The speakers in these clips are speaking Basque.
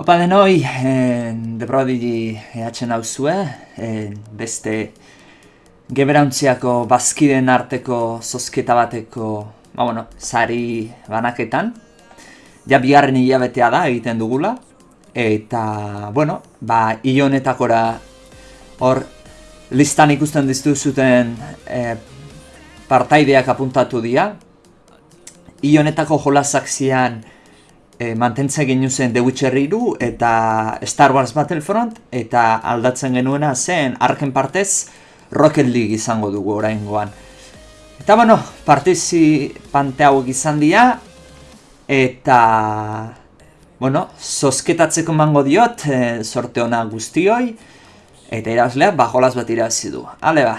Opa denoi, eh, de prodigi ehatzen hau zue, eh, beste geberauntziako bazkiden arteko zozketa bateko, ba bueno, sari banaketan. Ja bigarren hilabetea da egiten dugula, eta, bueno, ba, ionetakora hor listan ikusten diztu zuten eh, partaideak apuntatu dira. Ionetako jolazak zian, e, mantentze genu zen The Witcher 3 eta Star Wars Battlefront eta aldatzen genuena zen arken partez Rocket League izango dugu oraingoan. Eta bueno, partizipante hauek izan dira eta bueno, zozketatzeko mango diot e, sorte ona guztioi eta irazleak bajolaz bat irazi du. Ale ba,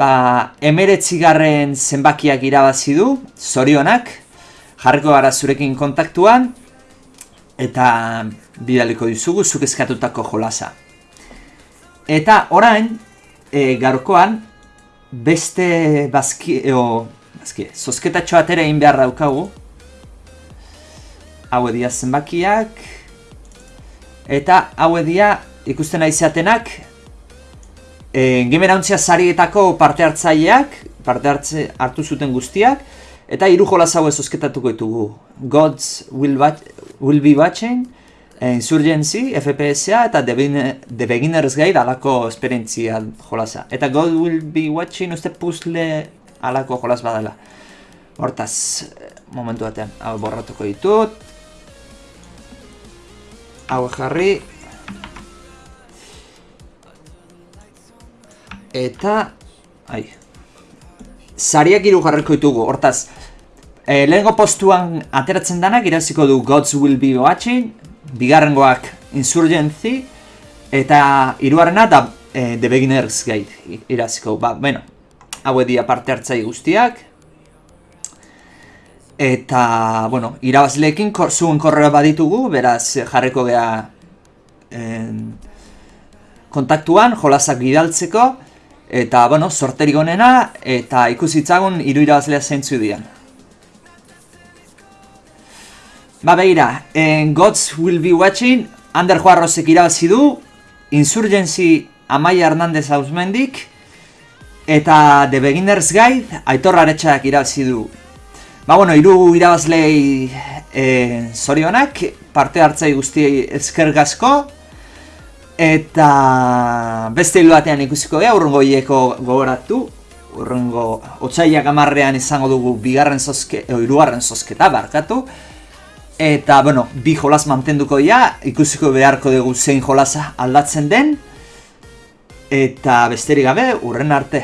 Ba, emeretzigarren zenbakiak irabazi du, zorionak, jarriko gara zurekin kontaktuan, eta bidaliko dizugu zuk eskatutako jolasa. Eta orain, e, gaurkoan, beste bazki, eo, bazki, zozketatxo atera egin behar daukagu. Hau edia zenbakiak, eta hau edia ikusten aizatenak, e, Gemerantzia sarietako parte hartzaileak, parte hartze hartu zuten guztiak, eta hiru jolas hau ezozketatuko ditugu. Gods will, will be watching, e, Insurgency, FPSa eta The, The Beginner's Guide alako esperientzia jolasa. Eta God will be watching uste puzzle alako jolas badala. Hortaz, momentu batean, hau borratuko ditut. Hau jarri, Eta... Ai... Zariak iru jarriko ditugu, hortaz... E, lehenko postuan ateratzen danak iraziko du Gods Will Be Watching, bigarrengoak Insurgency, eta hiruarrena da e, The Beginner's Guide iraziko. Ba, bueno, hau edia parte hartzai guztiak. Eta, bueno, irabazleekin kor, zuen korreo baditugu, beraz jarriko gea kontaktuan, jolasak bidaltzeko. Eta, bueno, sorterik onena, eta ikusitzagun hiru irabazlea zeintzu dian. Ba, behira, en Gods Will Be Watching, Ander Juarrosek irabazi du, Insurgency Amaia Hernandez Ausmendik, eta The Beginner's Guide, Aitor Aretxak irabazi du. Ba, bueno, hiru irabazlei e, zorionak, parte hartzai guztiei ezkergazko, Eta beste hilo batean ikusiko gara, urrungo hieko gogoratu. Urrungo otzaiak amarrean izango dugu bigarren zozke, o irugarren zozketa barkatu. Eta, bueno, bi jolas mantenduko dira, ikusiko beharko dugu zein jolasa aldatzen den. Eta besterik gabe, urren arte.